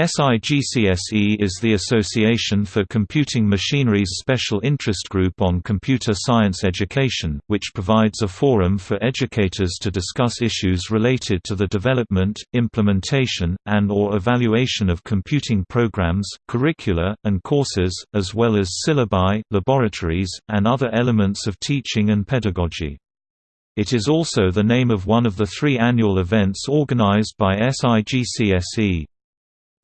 SIGCSE is the Association for Computing Machinery's special interest group on computer science education, which provides a forum for educators to discuss issues related to the development, implementation, and or evaluation of computing programs, curricula, and courses, as well as syllabi, laboratories, and other elements of teaching and pedagogy. It is also the name of one of the three annual events organized by SIGCSE.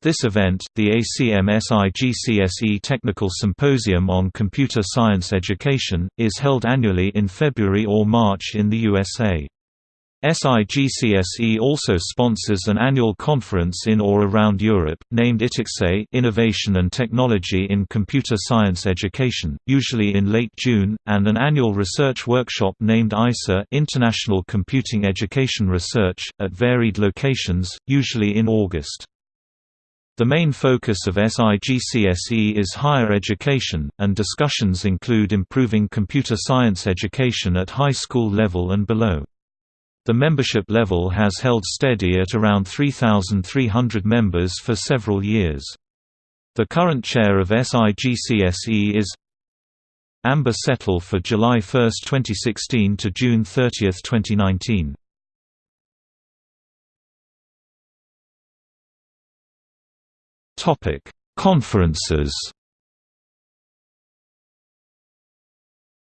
This event, the ACM-SIGCSE Technical Symposium on Computer Science Education, is held annually in February or March in the USA. SIGCSE also sponsors an annual conference in or around Europe, named ITICSE Innovation and Technology in Computer Science Education, usually in late June, and an annual research workshop named ICER International Computing Education Research, at varied locations, usually in August. The main focus of SIGCSE is higher education, and discussions include improving computer science education at high school level and below. The membership level has held steady at around 3,300 members for several years. The current chair of SIGCSE is Amber Settle for July 1, 2016 to June 30, 2019. Topic: Conferences.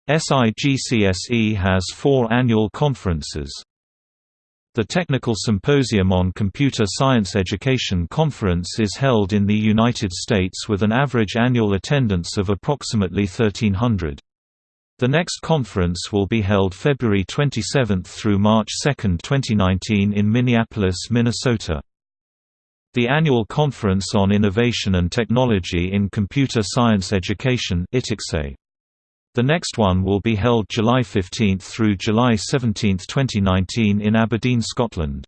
SIGCSE has four annual conferences. The Technical Symposium on Computer Science Education Conference is held in the United States with an average annual attendance of approximately 1,300. The next conference will be held February 27 through March 2, 2019 in Minneapolis, Minnesota. The annual Conference on Innovation and Technology in Computer Science Education The next one will be held July 15 through July 17, 2019 in Aberdeen, Scotland.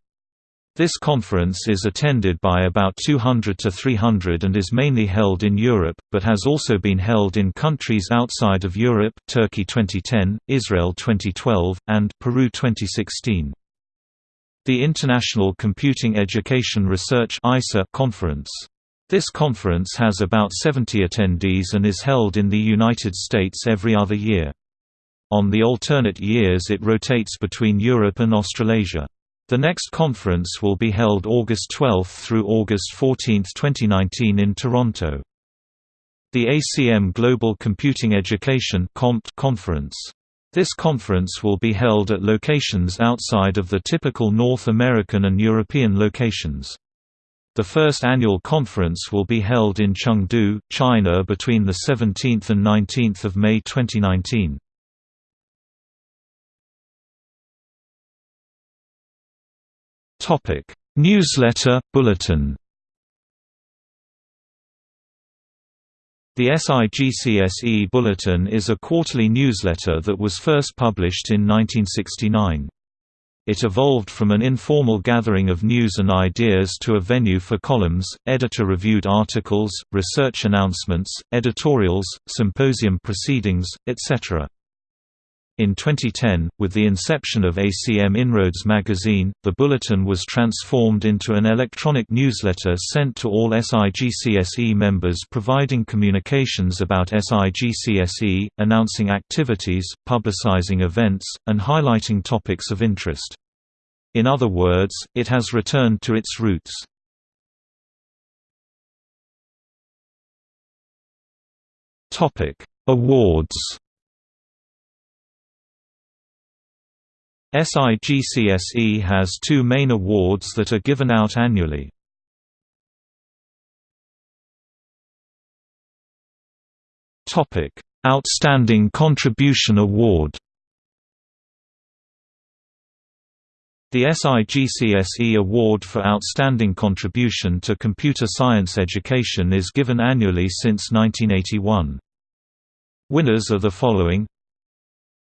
This conference is attended by about 200 to 300 and is mainly held in Europe, but has also been held in countries outside of Europe Turkey 2010, Israel 2012, and Peru 2016. The International Computing Education Research Conference. This conference has about 70 attendees and is held in the United States every other year. On the alternate years it rotates between Europe and Australasia. The next conference will be held August 12 through August 14, 2019 in Toronto. The ACM Global Computing Education Conference this conference will be held at locations outside of the typical North American and European locations. The first annual conference will be held in Chengdu, China between 17 and 19 May 2019. Newsletter, bulletin The SIGCSE Bulletin is a quarterly newsletter that was first published in 1969. It evolved from an informal gathering of news and ideas to a venue for columns, editor-reviewed articles, research announcements, editorials, symposium proceedings, etc. In 2010, with the inception of ACM Inroads magazine, the bulletin was transformed into an electronic newsletter sent to all SIGCSE members providing communications about SIGCSE, announcing activities, publicizing events, and highlighting topics of interest. In other words, it has returned to its roots. Awards SIGCSE has two main awards that are given out annually. Outstanding Contribution Award The SIGCSE Award for Outstanding Contribution to Computer Science Education is given annually since 1981. Winners are the following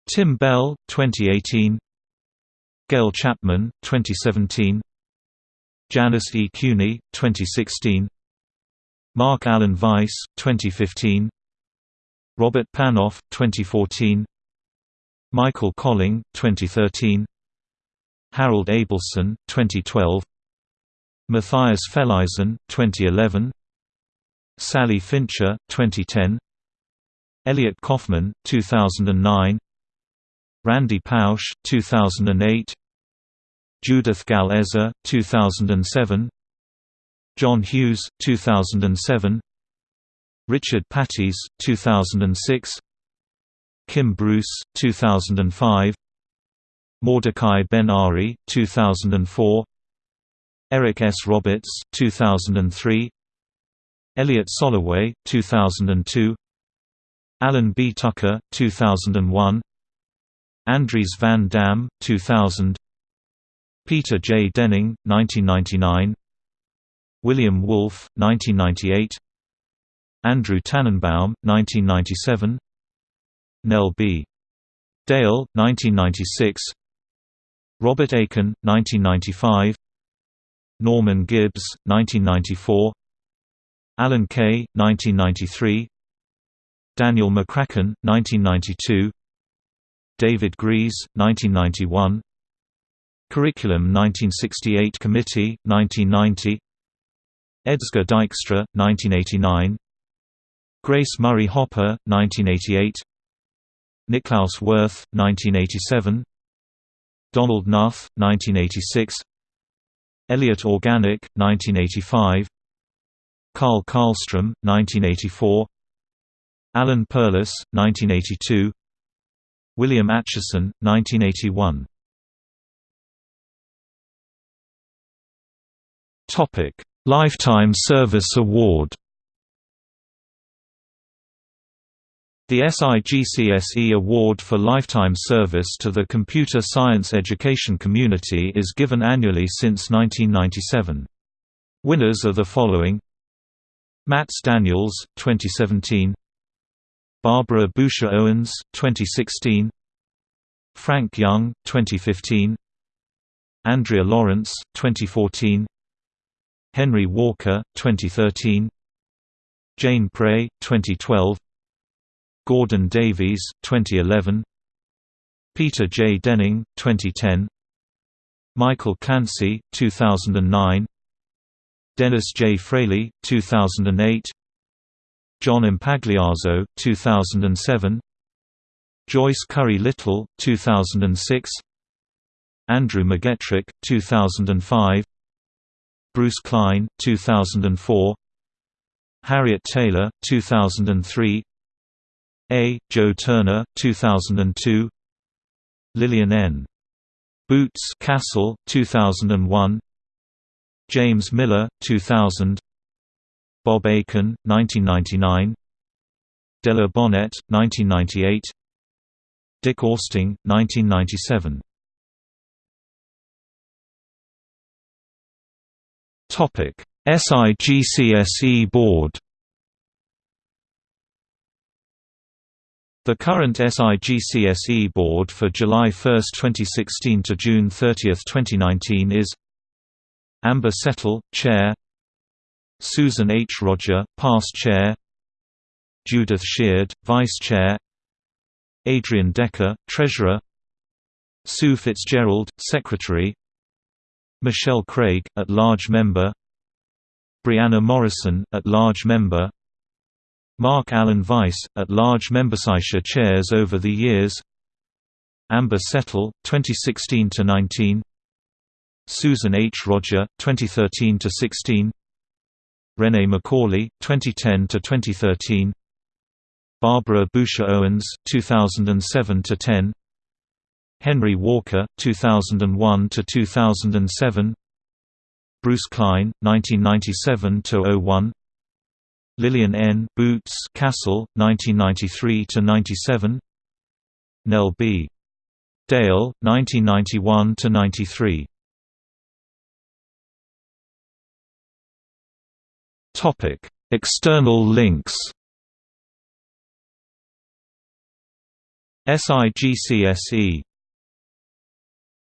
Tim Bell, 2018 Gail Chapman, 2017 Janice E. Cuny, 2016 Mark Allen Weiss, 2015 Robert Panoff, 2014 Michael Kölling, 2013 Harold Abelson, 2012 Matthias Felleisen, 2011 Sally Fincher, 2010 Elliot Koffman, 2009 Randy Pausch, 2008 Judith Gal 2007 John Hughes, 2007 Richard Pattis 2006 Kim Bruce, 2005 Mordecai Ben Ari, 2004 Eric S. Roberts, 2003 Elliot Soloway, 2002 Alan B. Tucker, 2001 Andries van Dam, 2000 Peter J. Denning, 1999 William Wolfe, 1998 Andrew Tanenbaum, 1997 Nell B. Dale, 1996 Robert Aiken, 1995 Norman Gibbs, 1994 Alan Kay, 1993 Daniel McCracken, 1992 David Gries, 1991 Curriculum 1968 Committee, 1990 Edsger Dijkstra, 1989 Grace Murray Hopper, 1988 Niklaus Wirth, 1987 Donald Knuth, 1986 Elliott Organick, 1985 Carl Karlstrom, 1984 Alan Perlis, 1982 William Atchison, 1981 Lifetime Service Award. The SIGCSE Award for Lifetime Service to the Computer Science Education Community is given annually since 1997. Winners are the following. Mats Daniels, 2017 Barbara Boucher Owens, 2016 Frank Young, 2015 Andrea Lawrence, 2014 Henry Walker, 2013 Jane Prey, 2012 Gordon Davies, 2011 Peter J. Denning, 2010 Michael Clancy, 2009 Dennis J. Frailey, 2008 John Impagliazzo, 2007 Joyce Currie Little, 2006 Andrew McGettrick, 2005 Bruce Klein, 2004 Harriet Taylor, 2003 A. Joe Turner, 2002 Lillian N. Boots Cassel, 2001 James Miller, 2000 Bob Aiken, 1999 Della Bonnette, 1998 Dick Austin, 1997 SIGCSE Board. The current SIGCSE board for July 1, 2016 to June 30, 2019 is Amber Settle, Chair Susan H. Rodger, past chair. Judith Sheard, vice chair. Adrian Decker, treasurer. Sue Fitzgerald, secretary. Michelle Craig, at-large member. Brianna Morrison, at-large member. Mark Allen Weiss, at-large membership chairs over the years. Amber Settle, 2016–19 Susan H. Rodger, 2013–16 Renee McCauley, 2010 to 2013. Barbara Boucher Owens, 2007 to 10. Henry Walker, 2001 to 2007. Bruce Klein, 1997 to 01. Lillian N. Boots Cassel, 1993 to 97. Nell B. Dale, 1991 to 93. Topic: External links. SIGCSE